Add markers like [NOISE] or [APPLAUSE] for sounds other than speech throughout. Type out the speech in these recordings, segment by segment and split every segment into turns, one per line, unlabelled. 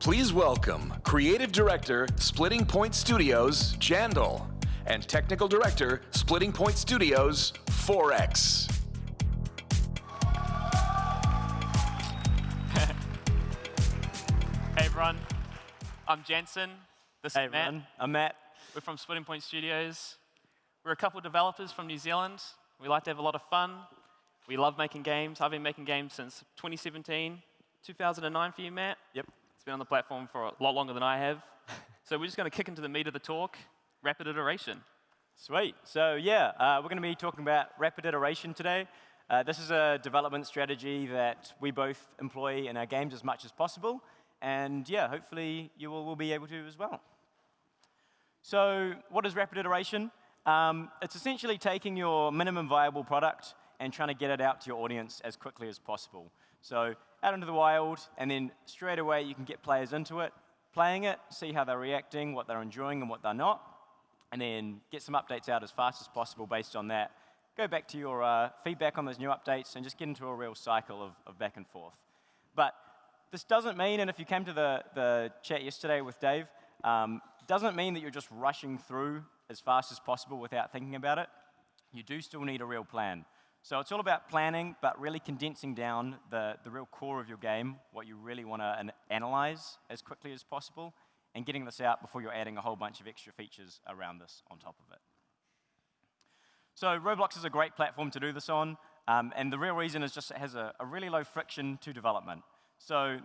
Please welcome Creative Director, Splitting Point Studios, Jandel, and Technical Director, Splitting Point Studios, Forex. [LAUGHS]
Hey everyone, I'm Jensen. This
Hey
is Matt.
everyone, I'm Matt.
We're from Splitting Point Studios. We're a couple of developers from New Zealand. We like to have a lot of fun. We love making games. I've been making games since 2017, 2009 for you, Matt.
Yep.
It's been on the platform for a lot longer than I have. [LAUGHS] so we're just going to kick into the meat of the talk, rapid iteration.
Sweet. So yeah, uh, we're going to be talking about rapid iteration today. Uh, this is a development strategy that we both employ in our games as much as possible. And yeah, hopefully you will, will be able to as well. So what is rapid iteration? Um, it's essentially taking your minimum viable product and trying to get it out to your audience as quickly as possible. So out into the wild, and then straight away you can get players into it, playing it, see how they're reacting, what they're enjoying and what they're not, and then get some updates out as fast as possible based on that. Go back to your uh, feedback on those new updates and just get into a real cycle of, of back and forth. But this doesn't mean, and if you came to the, the chat yesterday with Dave, um, doesn't mean that you're just rushing through as fast as possible without thinking about it. You do still need a real plan. So it's all about planning, but really condensing down the, the real core of your game, what you really want to an analyze as quickly as possible, and getting this out before you're adding a whole bunch of extra features around this on top of it. So Roblox is a great platform to do this on, um, and the real reason is just it has a, a really low friction to development. So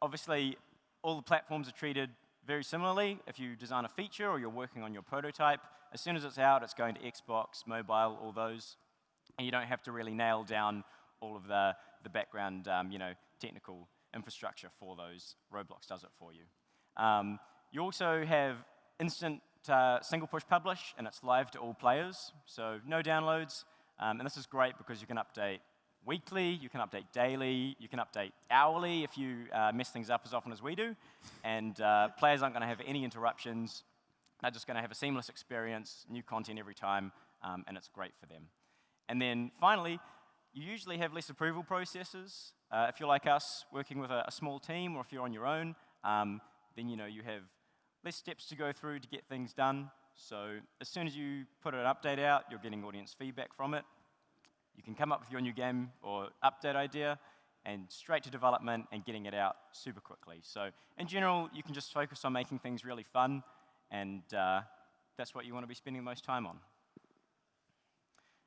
obviously, all the platforms are treated very similarly. If you design a feature or you're working on your prototype, as soon as it's out, it's going to Xbox, mobile, all those, and you don't have to really nail down all of the, the background, um, you know, technical infrastructure for those. Roblox does it for you. Um, you also have instant uh, single push publish, and it's live to all players, so no downloads. Um, and this is great because you can update weekly, you can update daily, you can update hourly if you uh, mess things up as often as we do. And uh, players aren't going to have any interruptions. They're just going to have a seamless experience, new content every time, um, and it's great for them. And then finally, you usually have less approval processes. Uh, if you're like us, working with a, a, small team, or if you're on your own, um, then you know you have less steps to go through to get things done. So as soon as you put an update out, you're getting audience feedback from it. You can come up with your new game or update idea and straight to development and getting it out super quickly. So in general, you can just focus on making things really fun, and uh, that's what you want to be spending the most time on.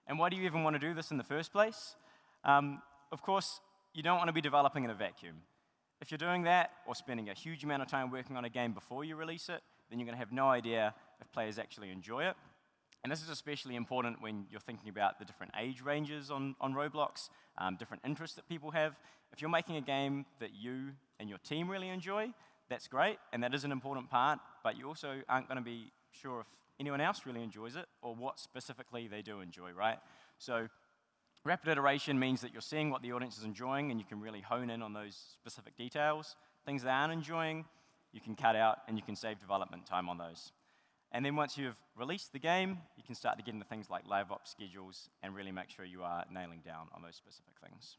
And why do you even want to do this in the first place? Um, of course, you don't want to be developing in a vacuum. If you're doing that or spending a huge amount of time working on a game before you release it, then you're going to have no idea if players actually enjoy it. And this is especially important when you're thinking about the different age ranges on, on Roblox, um, different interests that people have. If you're making a game that you and your team really enjoy, that's great, and that is an important part, but you also aren't going to be sure if anyone else really enjoys it or what specifically they do enjoy, right? So rapid iteration means that you're seeing what the audience is enjoying and you can really hone in on those specific details. Things they aren't enjoying, you can cut out and you can save development time on those. And then once you've released the game, you can start to get into things like live ops schedules and really make sure you are nailing down on those specific things.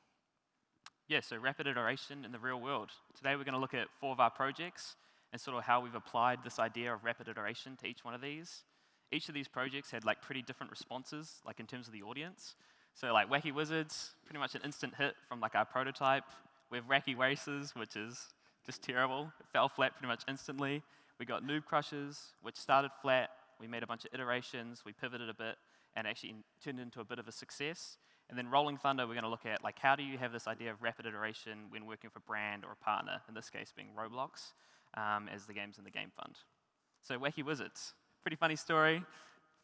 Yeah, so rapid iteration in the real world. Today we're going to look at four of our projects and sort of how we've applied this idea of rapid iteration to each one of these. Each of these projects had like pretty different responses, like in terms of the audience. So like Wacky Wizards, pretty much an instant hit from like our prototype. We have Wacky Races, which is just terrible. It fell flat pretty much instantly. We got Noob Crushers, which started flat. We made a bunch of iterations. We pivoted a bit and actually turned into a bit of a success. And then Rolling Thunder, we're going to look at like how do you have this idea of rapid iteration when working for a brand or a partner, in this case being Roblox, um, as the game's in the game fund. So Wacky Wizards, pretty funny story.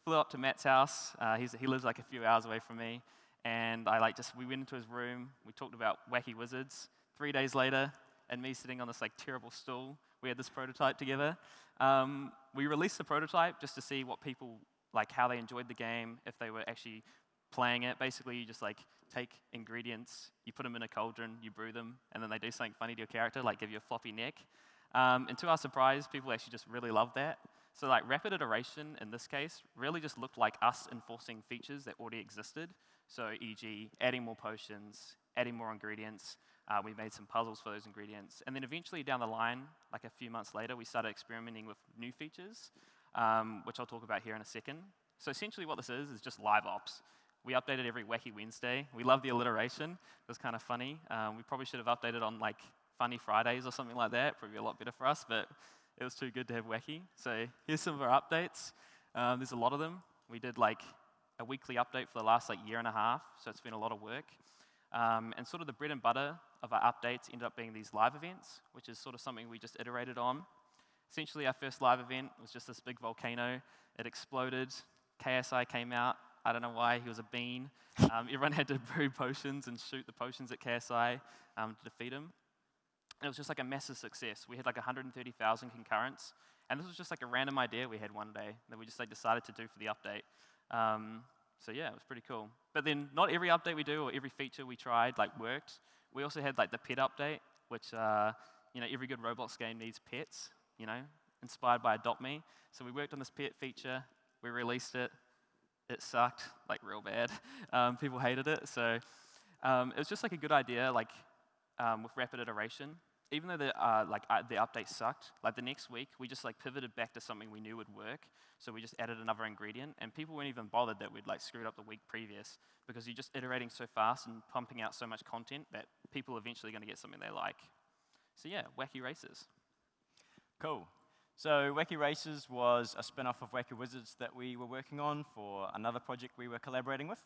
Flew up to Matt's house. Uh, he lives like a few hours away from me. And I like just, we went into his room. We talked about Wacky Wizards. Three days later, and me sitting on this like terrible stool we had this prototype together. Um, we released the prototype just to see what people, like how they enjoyed the game, if they were actually playing it. Basically, you just like take ingredients, you put them in a cauldron, you brew them, and then they do something funny to your character, like give you a floppy neck. Um, and to our surprise, people actually just really loved that. So like rapid iteration in this case really just looked like us enforcing features that already existed. So e.g., adding more potions, adding more ingredients, Uh, we made some puzzles for those ingredients. And then eventually down the line, like a few months later, we started experimenting with new features, um, which I'll talk about here in a second. So essentially what this is, is just live ops. We updated every Wacky Wednesday. We love the alliteration. It was kind of funny. Um, we probably should have updated on like Funny Fridays or something like that. Probably a lot better for us, but it was too good to have wacky. So here's some of our updates. Um, there's a lot of them. We did like a weekly update for the last like year and a half, so it's been a lot of work. Um, and sort of the bread and butter of our updates ended up being these live events, which is sort of something we just iterated on. Essentially, our first live event was just this big volcano. It exploded. KSI came out. I don't know why, he was a bean. Um, [LAUGHS] everyone had to brew potions and shoot the potions at KSI um, to defeat him. It was just like a massive success. We had like 130,000 concurrents. And this was just like a random idea we had one day that we just like decided to do for the update. Um, so yeah, it was pretty cool. But then not every update we do or every feature we tried like worked. We also had like the pet update, which uh, you know every good Roblox game needs pets. You know, inspired by Adopt Me. So we worked on this pet feature. We released it. It sucked like real bad. [LAUGHS] Um, people hated it. So um, it was just like a good idea, like um, with rapid iteration. Even though the uh, like uh, the update sucked, like the next week we just like pivoted back to something we knew would work. So we just added another ingredient, and people weren't even bothered that we'd like screwed up the week previous because you're just iterating so fast and pumping out so much content that people are eventually going to get something they like. So yeah, wacky races.
Cool. So Wacky Races was a spin-off of Wacky Wizards that we were working on for another project we were collaborating with.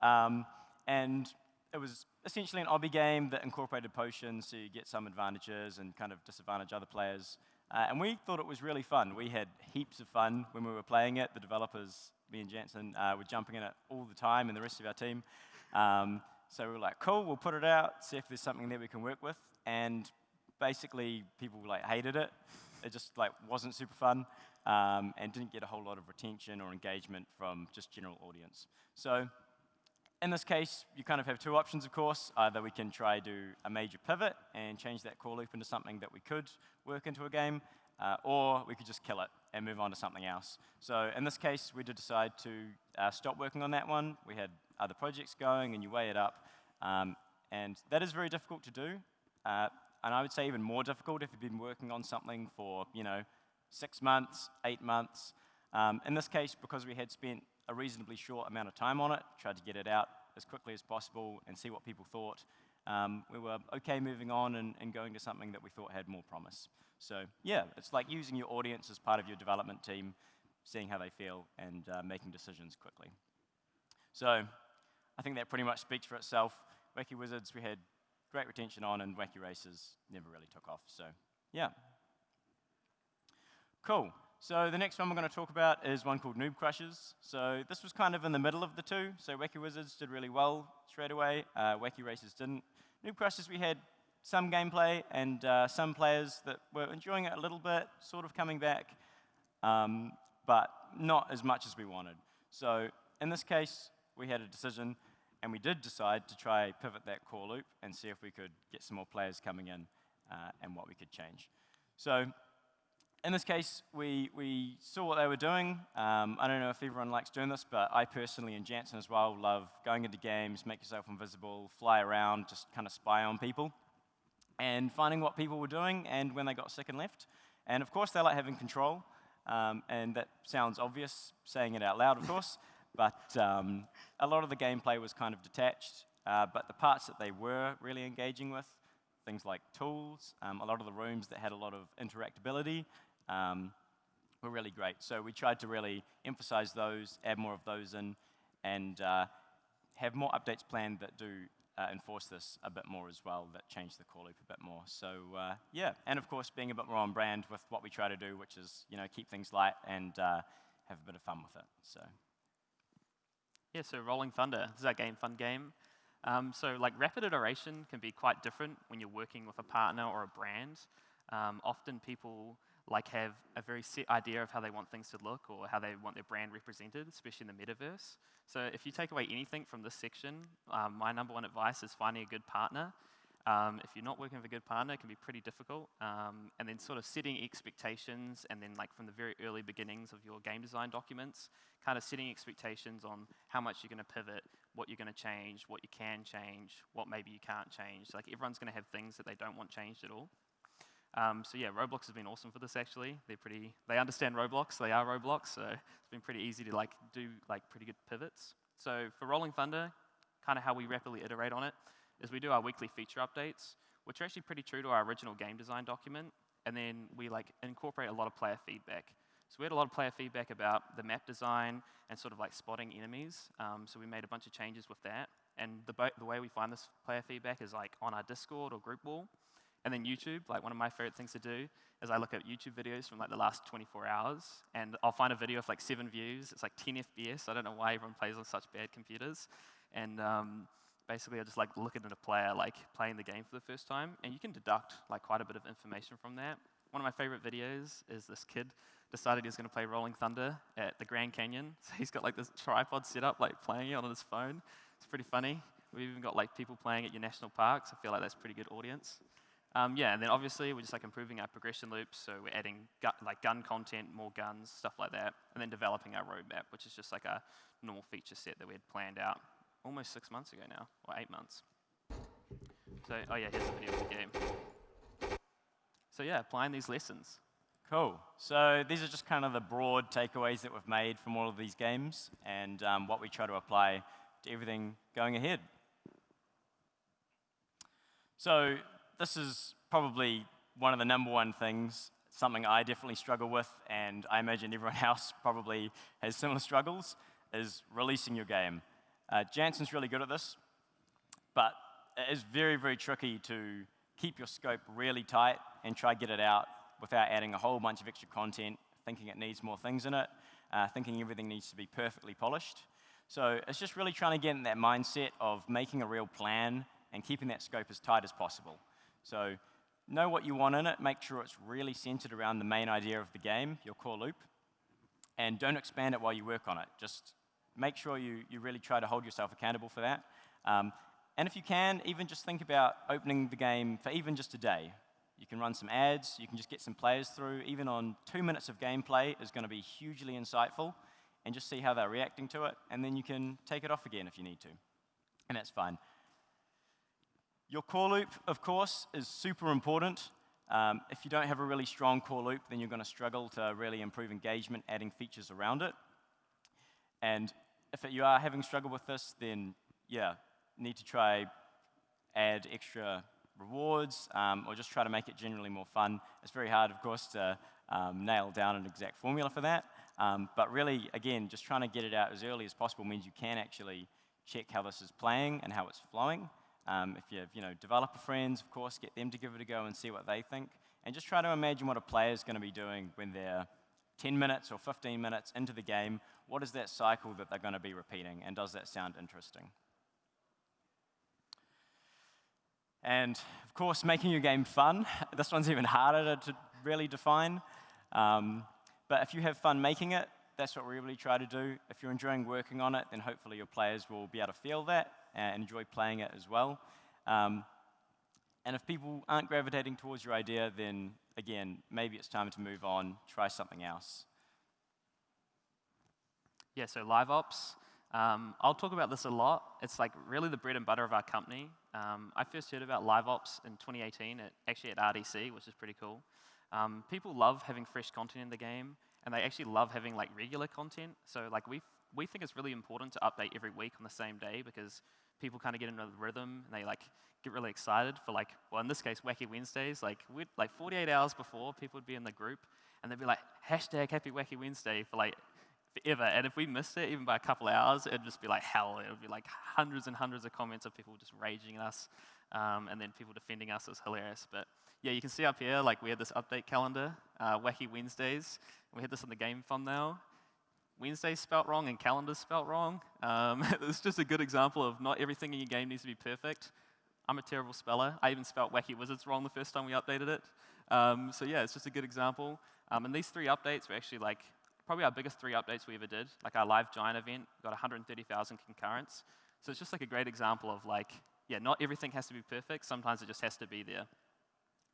Um, and it was essentially an obby game that incorporated potions so you get some advantages and kind of disadvantage other players. Uh, and we thought it was really fun. We had heaps of fun when we were playing it. The developers, me and Jansen, uh, were jumping in it all the time and the rest of our team. Um, so we were like, cool, we'll put it out, see if there's something that we can work with. And basically, people like hated it. It just like wasn't super fun um, and didn't get a whole lot of retention or engagement from just general audience. So in this case, you kind of have two options, of course. Either we can try do a major pivot and change that core loop into something that we could work into a game, uh, or we could just kill it and move on to something else. So in this case, we did decide to uh, stop working on that one. We had other projects going, and you weigh it up. Um, and that is very difficult to do. Uh, and I would say even more difficult if you've been working on something for, you know, six months, eight months. Um, in this case, because we had spent a reasonably short amount of time on it, tried to get it out as quickly as possible and see what people thought, um, we were okay moving on and, and, going to something that we thought had more promise. So yeah, it's like using your audience as part of your development team, seeing how they feel, and uh, making decisions quickly. So I think that pretty much speaks for itself. Wacky Wizards, we had great retention on, and Wacky Races never really took off. So, yeah. Cool. So the next one we're going to talk about is one called Noob Crushers. So this was kind of in the middle of the two. So Wacky Wizards did really well straight away. Uh, Wacky Races didn't. Noob Crushers, we had some gameplay and uh, some players that were enjoying it a little bit, sort of coming back, um, but not as much as we wanted. So in this case, we had a decision and we did decide to try pivot that core loop and see if we could get some more players coming in uh, and what we could change. So in this case, we, we saw what they were doing. Um, I don't know if everyone likes doing this, but I personally and Jansen as well love going into games, make yourself invisible, fly around, just kind of spy on people, and finding what people were doing and when they got sick and left. And of course, they like having control, um, and that sounds obvious, saying it out loud, of course. [LAUGHS] But um, a lot of the gameplay was kind of detached, uh, but the parts that they were really engaging with, things like tools, um, a lot of the rooms that had a lot of interactability, um, were really great. So we tried to really emphasize those, add more of those in, and uh, have more updates planned that do uh, enforce this a bit more as well, that change the core loop a bit more. So uh, yeah, and of course being a bit more on brand with what we try to do, which is you know keep things light and uh, have a bit of fun with it. So.
Yeah, so Rolling Thunder, this is our game fund game. Um, so like rapid iteration can be quite different when you're working with a partner or a brand. Um, often people like have a very set idea of how they want things to look or how they want their brand represented, especially in the metaverse. So if you take away anything from this section, um, my number one advice is finding a good partner. Um, if you're not working with a good partner, it can be pretty difficult. Um, and then sort of setting expectations, and then like from the very early beginnings of your game design documents, kind of setting expectations on how much you're going to pivot, what you're going to change, what you can change, what maybe you can't change. Like everyone's going to have things that they don't want changed at all. Um, so yeah, Roblox has been awesome for this actually. They're pretty, they understand Roblox, they are Roblox, so it's been pretty easy to like do like pretty good pivots. So for Rolling Thunder, kind of how we rapidly iterate on it, is we do our weekly feature updates, which are actually pretty true to our original game design document, and then we like incorporate a lot of player feedback. So we had a lot of player feedback about the map design and sort of like spotting enemies. Um, so we made a bunch of changes with that. And the, the way we find this player feedback is like on our Discord or group wall. And then YouTube, like one of my favorite things to do is I look at YouTube videos from like the last 24 hours and I'll find a video of like seven views. It's like 10 FPS. I don't know why everyone plays on such bad computers. And um, basically I just like looking at a player like playing the game for the first time, and you can deduct like quite a bit of information from that. One of my favorite videos is this kid decided he was going to play Rolling Thunder at the Grand Canyon. [LAUGHS] So he's got like this tripod set up, like playing it on his phone. It's pretty funny. We've even got like people playing at your national parks. I feel like that's pretty good audience. Um, yeah, and then obviously we're just like improving our progression loops. So we're adding gu like gun content, more guns, stuff like that, and then developing our roadmap, which is just like a normal feature set that we had planned out almost six months ago now, or eight months. So, oh yeah, here's the video of the game. So yeah, applying these lessons.
Cool. So these are just kind of the broad takeaways that we've made from all of these games and um, what we try to apply to everything going ahead. So this is probably one of the number one things, something I definitely struggle with, and I imagine everyone [LAUGHS] else probably has similar struggles, is releasing your game. Uh, Jansen's really good at this, but it is very, very tricky to keep your scope really tight and try get it out without adding a whole bunch of extra content, thinking it needs more things in it, uh, thinking everything needs to be perfectly polished. So it's just really trying to get in that mindset of making a real plan and keeping that scope as tight as possible. So know what you want in it, make sure it's really centered around the main idea of the game, your core loop, and don't expand it while you work on it. Just make sure you, you really try to hold yourself accountable for that. Um, and if you can, even just think about opening the game for even just a day. You can run some ads, you can just get some players through. Even on two minutes of gameplay is going to be hugely insightful, and just see how they're reacting to it, and then you can take it off again if you need to. And that's fine. Your core loop, of course, is super important. Um, if you don't have a really strong core loop, then you're going to struggle to really improve engagement, adding features around it. And if you are having struggle with this, then yeah, need to try add extra rewards um, or just try to make it generally more fun. It's very hard, of course, to um, nail down an exact formula for that. Um, but really, again, just trying to get it out as early as possible means you can actually check how this is playing and how it's flowing. Um, if you have you know, developer friends, of course, get them to give it a go and see what they think. And just try to imagine what a player is going to be doing when they're 10 minutes or 15 minutes into the game, what is that cycle that they're going to be repeating, and does that sound interesting? And of course, making your game fun. [LAUGHS] This one's even harder to really define. Um, but if you have fun making it, that's what we really try to do. If you're enjoying working on it, then hopefully your players will be able to feel that and enjoy playing it as well. Um, and if people aren't gravitating towards your idea, then again, maybe it's time to move on, try something else.
Yeah, so live ops. Um, I'll talk about this a lot. It's like really the bread and butter of our company. Um, I first heard about live ops in 2018, at, actually at RDC, which is pretty cool. Um, people love having fresh content in the game, and they actually love having like regular content. So like we we think it's really important to update every week on the same day because people kind of get into the rhythm and they like get really excited for like, well, in this case, Wacky Wednesdays. Like, we'd, like 48 hours before, people would be in the group and they'd be like, hashtag Happy Wacky Wednesday for like forever. And if we missed it, even by a couple hours, it'd just be like hell. It would be like hundreds and hundreds of comments of people just raging at us, um, and then people defending us. It was hilarious. But yeah, you can see up here, like we had this update calendar, uh, Wacky Wednesdays. We had this on the game thumbnail. Wednesday spelt wrong and calendar spelt wrong. Um, [LAUGHS] it's just a good example of not everything in your game needs to be perfect. I'm a terrible speller. I even spelt Wacky Wizards wrong the first time we updated it. Um, so yeah, it's just a good example. Um, and these three updates were actually like probably our biggest three updates we ever did. Like our live giant event got 130,000 concurrents. So it's just like a great example of like, yeah, not everything has to be perfect. Sometimes it just has to be there.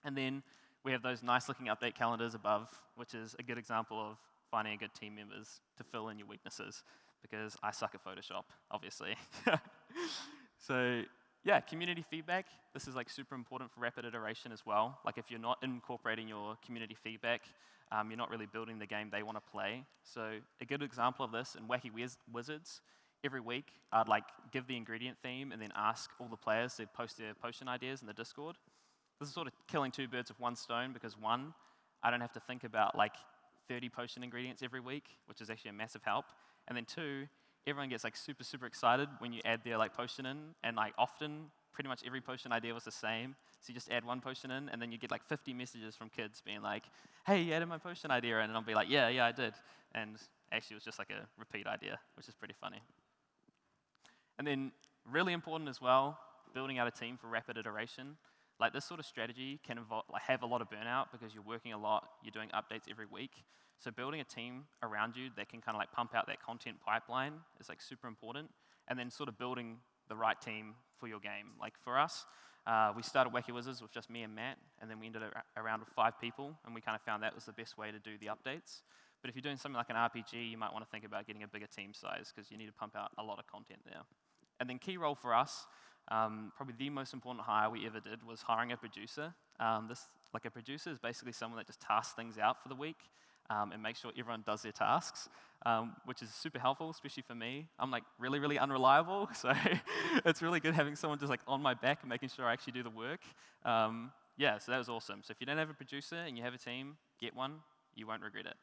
And then we have those nice looking update calendars above, which is a good example of finding good team members to fill in your weaknesses because I suck at Photoshop, obviously. [LAUGHS] so yeah, community feedback. This is like super important for rapid iteration as well. Like if you're not incorporating your community feedback, um, you're not really building the game they want to play. So a good example of this in Wacky Wiz Wizards, every week I'd like give the ingredient theme and then ask all the players to post their potion ideas in the Discord. This is sort of killing two birds with one stone because one, I don't have to think about like 30 potion ingredients every week, which is actually a massive help. And then two, everyone gets like super, super excited when you add their like potion in, and like often, pretty much every potion idea was the same. So you just add one potion in, and then you get like 50 messages from kids being like, hey, you added my potion idea and I'll be like, yeah, yeah, I did. And actually, it was just like a repeat idea, which is pretty funny. And then, really important as well, building out a team for rapid iteration. Like this sort of strategy can involve, like, have a lot of burnout because you're working a lot, you're doing updates every week. So building a team around you that can kind of like pump out that content pipeline is like super important. And then sort of building the right team for your game. Like for us, uh, we started Wacky Wizards with just me and Matt, and then we ended up around with five people, and we kind of found that was the best way to do the updates. But if you're doing something like an RPG, you might want to think about getting a bigger team size because you need to pump out a lot of content there. And then key role for us, um, probably the most important hire we ever did was hiring a producer. Um, this, like a producer is basically someone that just tasks things out for the week um, and makes sure everyone does their tasks, um, which is super helpful, especially for me. I'm like really, really unreliable, [LAUGHS] so it's really good having someone just like on my back and making sure I actually do the work. Um, yeah, so that was awesome. So if you don't have a producer and you have a team, get one. You won't regret it.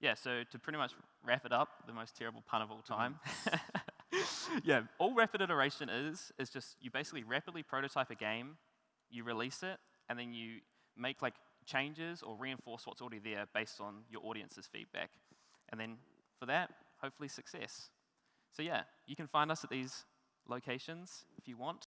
Yeah, so to pretty much wrap it up, the most terrible pun of all time. [LAUGHS] [LAUGHS] yeah, all rapid iteration is, is just you basically rapidly prototype a game, you release it, and then you make like changes or reinforce what's already there based on your audience's feedback. And then for that, hopefully success. So yeah, you can find us at these locations if you want.